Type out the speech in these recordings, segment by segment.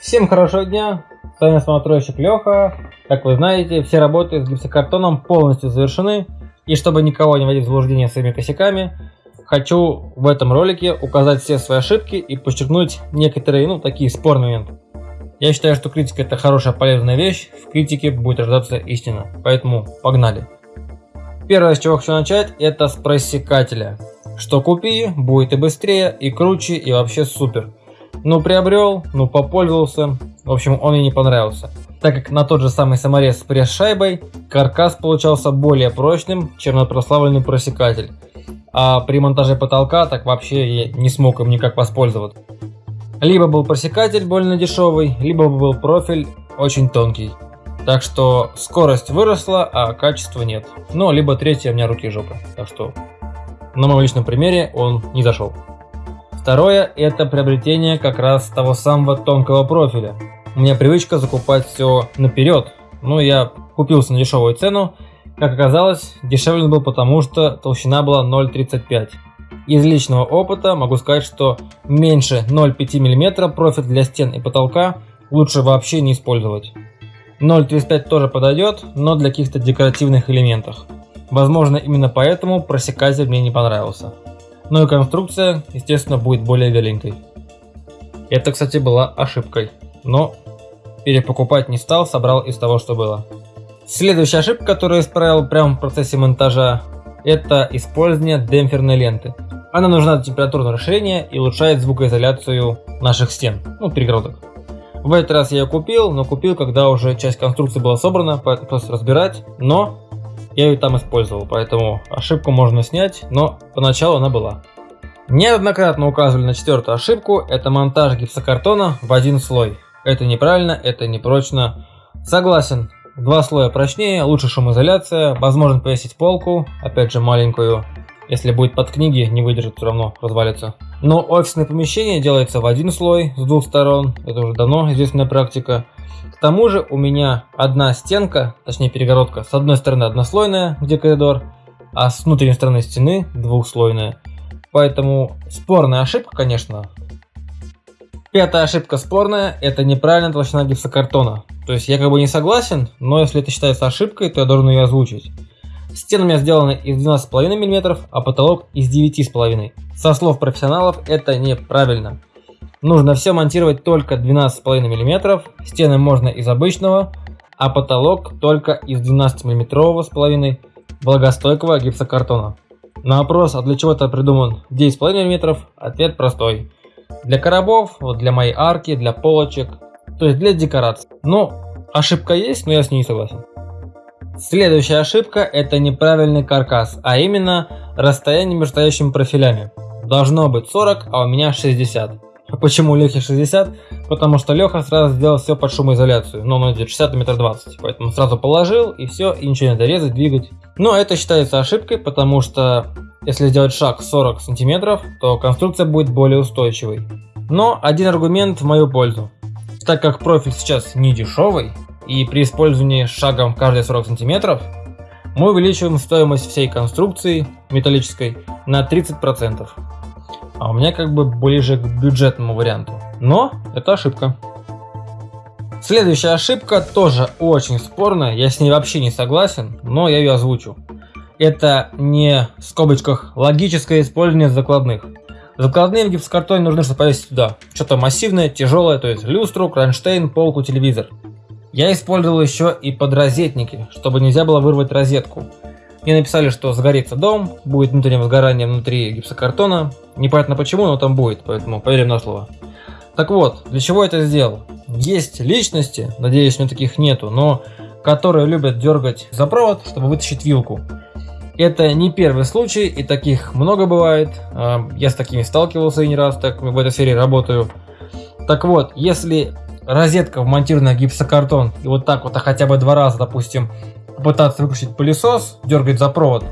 Всем хорошего дня, с вами смотройщик Леха. Как вы знаете, все работы с гипсокартоном полностью завершены. И чтобы никого не вводить в заблуждение своими косяками, хочу в этом ролике указать все свои ошибки и подчеркнуть некоторые, ну, такие спорные моменты. Я считаю, что критика это хорошая полезная вещь, в критике будет рождаться истина. Поэтому погнали. Первое, с чего хочу начать, это с просекателя. Что купи, будет и быстрее, и круче, и вообще супер. Ну приобрел, ну попользовался, в общем он мне не понравился. Так как на тот же самый саморез с пресс-шайбой, каркас получался более прочным, чем на прославленный просекатель. А при монтаже потолка так вообще я не смог им никак воспользоваться. Либо был просекатель больно дешевый, либо был профиль очень тонкий. Так что скорость выросла, а качества нет. Ну, либо третья у меня руки жопы. Так что на моем личном примере он не зашел. Второе – это приобретение как раз того самого тонкого профиля. У меня привычка закупать все наперед. Ну, я купился на дешевую цену. Как оказалось, дешевле был потому, что толщина была 0,35. Из личного опыта могу сказать, что меньше 0,5 мм профиль для стен и потолка лучше вообще не использовать. 0,35 тоже подойдет, но для каких-то декоративных элементов. Возможно, именно поэтому просекатель мне не понравился. Ну и конструкция, естественно, будет более веленькой. Это, кстати, была ошибкой, но перепокупать не стал, собрал из того, что было. Следующая ошибка, которую исправил прямо в процессе монтажа, это использование демпферной ленты. Она нужна для температурного расширения и улучшает звукоизоляцию наших стен, ну, перегородок. В этот раз я ее купил, но купил, когда уже часть конструкции была собрана, поэтому просто разбирать, но я ее там использовал, поэтому ошибку можно снять, но поначалу она была. Неоднократно указывали на четвертую ошибку, это монтаж гипсокартона в один слой. Это неправильно, это непрочно. Согласен, два слоя прочнее, лучше шумоизоляция, возможно повесить полку, опять же маленькую. Если будет под книги, не выдержит, все равно развалится. Но офисное помещение делается в один слой с двух сторон, это уже давно известная практика. К тому же у меня одна стенка, точнее перегородка, с одной стороны однослойная, где коридор, а с внутренней стороны стены двухслойная. Поэтому спорная ошибка, конечно. Пятая ошибка спорная, это неправильная толщина гипсокартона. То есть я как бы не согласен, но если это считается ошибкой, то я должен ее озвучить. Стены у меня сделаны из 12,5 мм, а потолок из 9,5 Со слов профессионалов это неправильно. Нужно все монтировать только 12,5 мм, стены можно из обычного, а потолок только из 12 мм с половиной влагостойкого гипсокартона. На вопрос, а для чего это придуман 9,5 мм, ответ простой. Для коробов, вот для моей арки, для полочек, то есть для декорации. Ну, ошибка есть, но я с ней не согласен. Следующая ошибка это неправильный каркас, а именно расстояние между стоящими профилями. Должно быть 40, а у меня 60. Почему Лехе 60? Потому что Леха сразу сделал все под шумоизоляцию. Но он идет 60 на метр 20. Поэтому сразу положил и все, и ничего не надо резать, двигать. Но это считается ошибкой, потому что если сделать шаг 40 сантиметров, то конструкция будет более устойчивой. Но один аргумент в мою пользу. Так как профиль сейчас не дешевый, и при использовании шагом каждые 40 сантиметров, мы увеличиваем стоимость всей конструкции металлической на 30% а у меня как бы ближе к бюджетному варианту. Но это ошибка. Следующая ошибка тоже очень спорная, я с ней вообще не согласен, но я ее озвучу. Это не в скобочках логическое использование закладных. Закладные в гипсокартоне нужны, чтобы повесить туда что-то массивное, тяжелое, то есть люстру, кронштейн, полку, телевизор. Я использовал еще и подрозетники, чтобы нельзя было вырвать розетку. Мне написали, что загорится дом, будет внутреннее возгорание внутри гипсокартона. Непонятно почему, но там будет, поэтому поверим на слово. Так вот, для чего это сделал? Есть личности, надеюсь, у меня таких нету, но которые любят дергать за провод, чтобы вытащить вилку. Это не первый случай, и таких много бывает. А, я с такими сталкивался и не раз, так в этой сфере работаю. Так вот, если розетка вмонтирована в гипсокартон, и вот так вот, а хотя бы два раза, допустим, попытаться выключить пылесос, дергать за провод,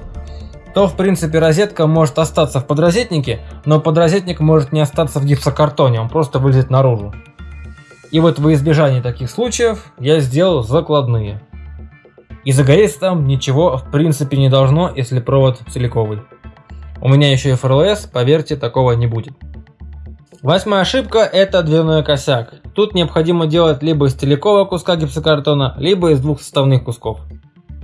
то в принципе розетка может остаться в подрозетнике, но подрозетник может не остаться в гипсокартоне, он просто вылезет наружу. И вот во избежание таких случаев я сделал закладные. И загореться там ничего в принципе не должно, если провод целиковый. У меня еще и ФРЛС, поверьте, такого не будет. Восьмая ошибка это дверной косяк. Тут необходимо делать либо из целикового куска гипсокартона, либо из двух составных кусков.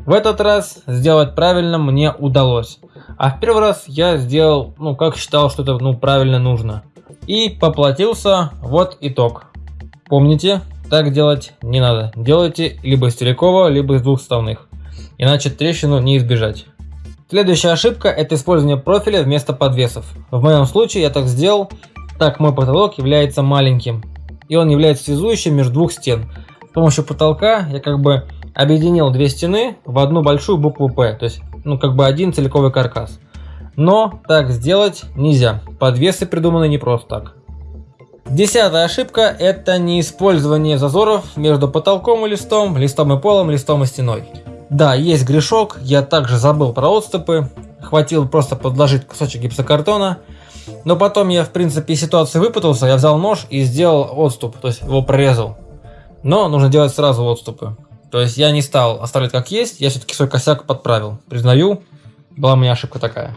В этот раз сделать правильно мне удалось. А в первый раз я сделал, ну, как считал, что это, ну, правильно нужно. И поплатился, вот итог. Помните, так делать не надо. Делайте либо из целикового, либо из двух составных. Иначе трещину не избежать. Следующая ошибка это использование профиля вместо подвесов. В моем случае я так сделал, так мой потолок является маленьким. И он является связующим между двух стен. С помощью потолка я как бы объединил две стены в одну большую букву П, то есть ну как бы один целиковый каркас. Но так сделать нельзя, подвесы придуманы не просто так. Десятая ошибка это не использование зазоров между потолком и листом, листом и полом, листом и стеной. Да, есть грешок, я также забыл про отступы, хватило просто подложить кусочек гипсокартона, но потом я в принципе из ситуации выпутался, я взял нож и сделал отступ, то есть его прорезал. Но нужно делать сразу отступы. То есть я не стал оставлять как есть, я все-таки свой косяк подправил. Признаю, была у меня ошибка такая.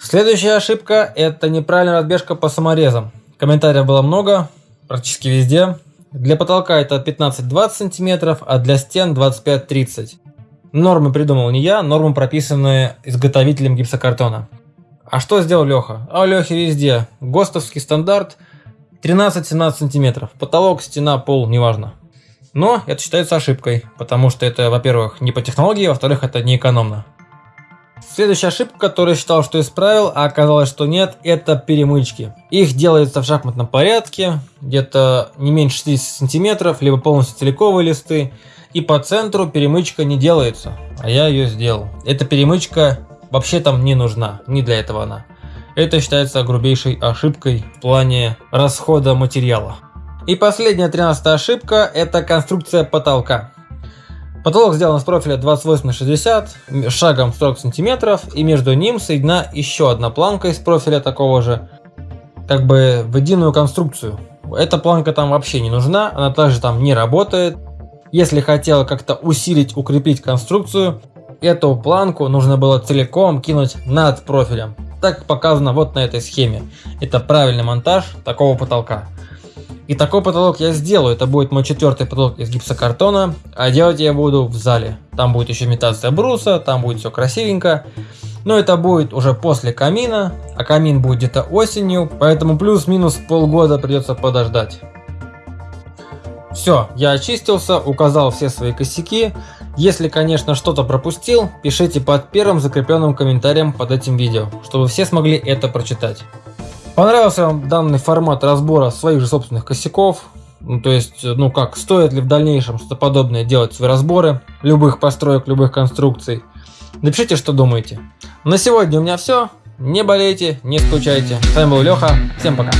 Следующая ошибка это неправильная разбежка по саморезам. Комментариев было много, практически везде. Для потолка это 15-20 сантиметров, а для стен 25-30. Нормы придумал не я, нормы прописаны изготовителем гипсокартона. А что сделал Леха? А у Лехи везде ГОСТовский стандарт 13-17 сантиметров. Потолок, стена, пол, неважно. Но это считается ошибкой, потому что это, во-первых, не по технологии, во-вторых, это не экономно. Следующая ошибка, которую считал, что исправил, а оказалось, что нет, это перемычки. Их делается в шахматном порядке, где-то не меньше 60 сантиметров, либо полностью целиковые листы. И по центру перемычка не делается, а я ее сделал. Эта перемычка вообще там не нужна, не для этого она. Это считается грубейшей ошибкой в плане расхода материала. И последняя 13 ошибка – это конструкция потолка. Потолок сделан с профиля 28 на 60, шагом 40 сантиметров, и между ним соединена еще одна планка из профиля такого же, как бы в единую конструкцию. Эта планка там вообще не нужна, она также там не работает. Если хотела как-то усилить, укрепить конструкцию, эту планку нужно было целиком кинуть над профилем. Так показано вот на этой схеме. Это правильный монтаж такого потолка. И такой потолок я сделаю. Это будет мой четвертый потолок из гипсокартона. А делать я буду в зале. Там будет еще имитация бруса, там будет все красивенько. Но это будет уже после камина. А камин будет где-то осенью. Поэтому плюс-минус полгода придется подождать. Все, я очистился, указал все свои косяки. Если, конечно, что-то пропустил, пишите под первым закрепленным комментарием под этим видео, чтобы все смогли это прочитать. Понравился вам данный формат разбора своих же собственных косяков? Ну, то есть, ну как, стоит ли в дальнейшем что-то подобное делать свои разборы любых построек, любых конструкций? Напишите, что думаете. На сегодня у меня все. Не болейте, не скучайте. С вами был Леха. Всем пока.